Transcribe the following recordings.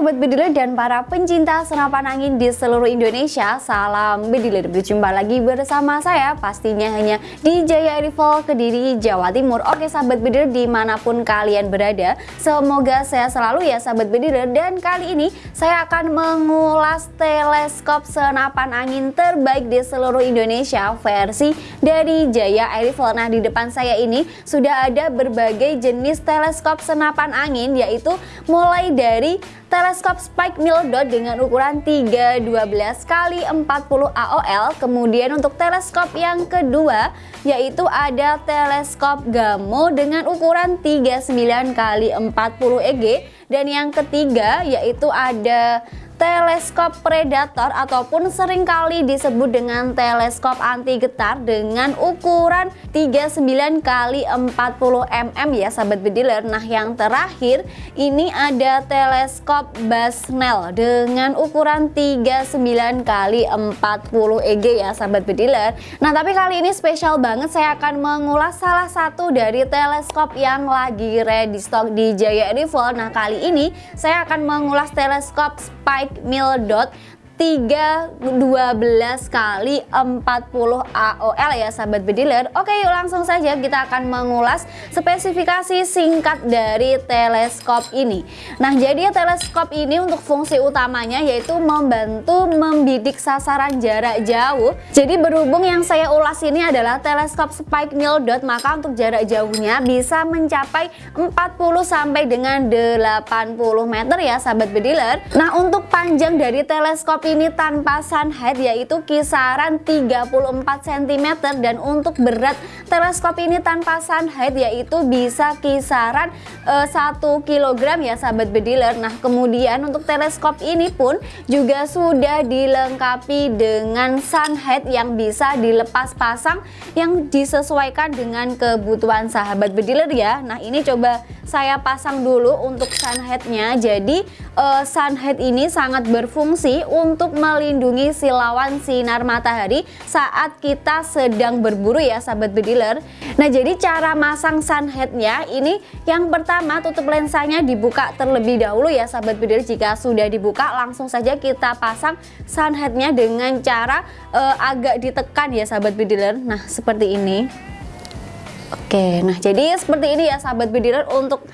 Sobat Bediler dan para pencinta senapan angin di seluruh Indonesia Salam Bediler, berjumpa lagi bersama saya pastinya hanya di Jaya Rival Kediri, Jawa Timur. Oke Sobat Bediler di mana pun kalian berada Semoga saya selalu ya Sobat Bediler Dan kali ini saya akan mengulas teleskop senapan angin terbaik di seluruh Indonesia Versi dari Jaya Rifle Nah di depan saya ini sudah ada berbagai jenis teleskop senapan angin Yaitu mulai dari teleskop Spike Dot dengan ukuran 312 kali 40 AOL. Kemudian untuk teleskop yang kedua yaitu ada teleskop Gamo dengan ukuran 39 kali 40 EG dan yang ketiga yaitu ada teleskop predator ataupun sering kali disebut dengan teleskop anti getar dengan ukuran 39 kali 40 mm ya sahabat bediler. Nah, yang terakhir ini ada teleskop Basnel dengan ukuran 39 kali 40 EG ya sahabat bediler. Nah, tapi kali ini spesial banget saya akan mengulas salah satu dari teleskop yang lagi ready stock di Jaya Rival. Nah, kali ini saya akan mengulas teleskop Spike Mil dot 3 12 kali 40 AOL ya sahabat bediler Oke yuk langsung saja kita akan mengulas spesifikasi singkat dari teleskop ini. Nah jadi teleskop ini untuk fungsi utamanya yaitu membantu membidik sasaran jarak jauh. Jadi berhubung yang saya ulas ini adalah teleskop spike nil dot maka untuk jarak jauhnya bisa mencapai 40 sampai dengan 80 meter ya sahabat bediler Nah untuk panjang dari teleskop tanpa sunhead yaitu kisaran 34 cm. Dan untuk berat teleskop ini tanpa sunhead yaitu bisa kisaran eh, 1 kg ya sahabat bediler. Nah kemudian untuk teleskop ini pun juga sudah dilengkapi dengan sunhead yang bisa dilepas pasang yang disesuaikan dengan kebutuhan sahabat bediler ya. Nah ini coba saya pasang dulu untuk sunheadnya jadi uh, sunhead ini sangat berfungsi untuk melindungi silawan sinar matahari saat kita sedang berburu ya sahabat bediler. Nah jadi cara masang sunheadnya ini yang pertama tutup lensanya dibuka terlebih dahulu ya sahabat bediler. Jika sudah dibuka langsung saja kita pasang sunheadnya dengan cara uh, agak ditekan ya sahabat bediler. Nah seperti ini. Oke nah jadi seperti ini ya sahabat bediler untuk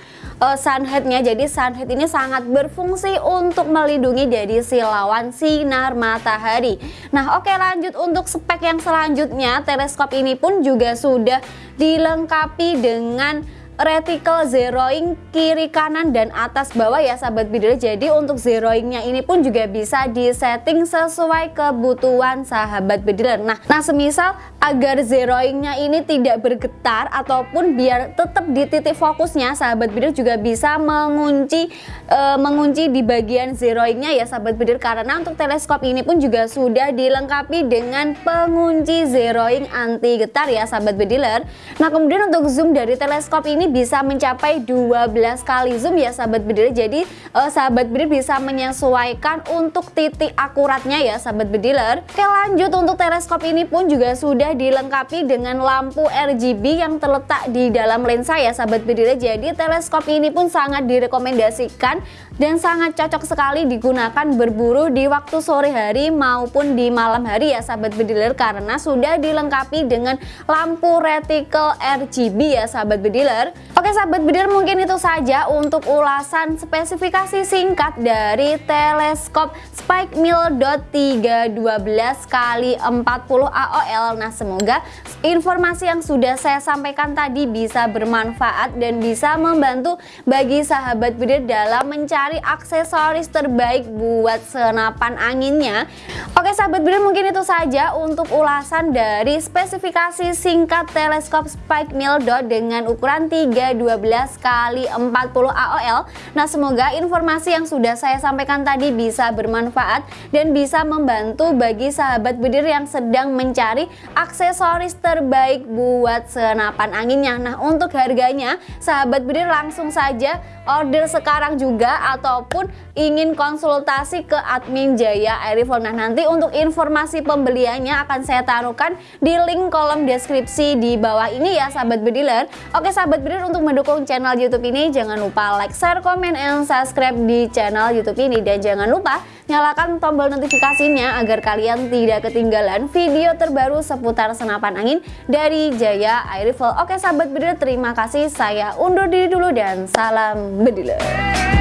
uh, sunheadnya. Jadi sunhead ini sangat berfungsi untuk melindungi dari silawan sinar matahari. Nah oke lanjut untuk spek yang selanjutnya. Teleskop ini pun juga sudah dilengkapi dengan reticle zeroing kiri kanan dan atas bawah ya sahabat bidder jadi untuk zeroingnya ini pun juga bisa disetting sesuai kebutuhan sahabat bidder nah nah semisal agar zeroingnya ini tidak bergetar ataupun biar tetap di titik fokusnya sahabat bidder juga bisa mengunci e, mengunci di bagian zeroingnya ya sahabat bidder karena untuk teleskop ini pun juga sudah dilengkapi dengan pengunci zeroing anti getar ya sahabat bediler nah kemudian untuk zoom dari teleskop ini bisa mencapai 12 kali zoom ya sahabat bediler jadi uh, sahabat bediler bisa menyesuaikan untuk titik akuratnya ya sahabat bediler. Oke lanjut untuk teleskop ini pun juga sudah dilengkapi dengan lampu RGB yang terletak di dalam lensa ya sahabat bediler jadi teleskop ini pun sangat direkomendasikan dan sangat cocok sekali digunakan berburu di waktu sore hari maupun di malam hari ya sahabat bediler karena sudah dilengkapi dengan lampu reticle RGB ya sahabat bediler Oke sahabat bediler mungkin itu saja untuk ulasan spesifikasi singkat dari teleskop Spike Mill Dot 312 kali 40 AOL. Nah semoga informasi yang sudah saya sampaikan tadi bisa bermanfaat dan bisa membantu bagi sahabat bediler dalam mencari aksesoris terbaik buat senapan anginnya. Oke sahabat bediler mungkin itu saja untuk ulasan dari spesifikasi singkat teleskop Spike Mill Dot dengan ukuran 3 12 kali 40 AOL. Nah, semoga informasi yang sudah saya sampaikan tadi bisa bermanfaat dan bisa membantu bagi sahabat bedir yang sedang mencari aksesoris terbaik buat senapan anginnya. Nah, untuk harganya, sahabat bedir langsung saja order sekarang juga ataupun ingin konsultasi ke admin Jaya Airifel. Nah nanti untuk informasi pembeliannya akan saya taruhkan di link kolom deskripsi di bawah ini ya sahabat bediler. Oke sahabat bediler Untuk mendukung channel YouTube ini jangan lupa like, share, komen, and subscribe di channel YouTube ini dan jangan lupa nyalakan tombol notifikasinya agar kalian tidak ketinggalan video terbaru seputar senapan angin dari Jaya Air Rifle. Oke sahabat Bediler, terima kasih. Saya undur diri dulu dan salam Bediler.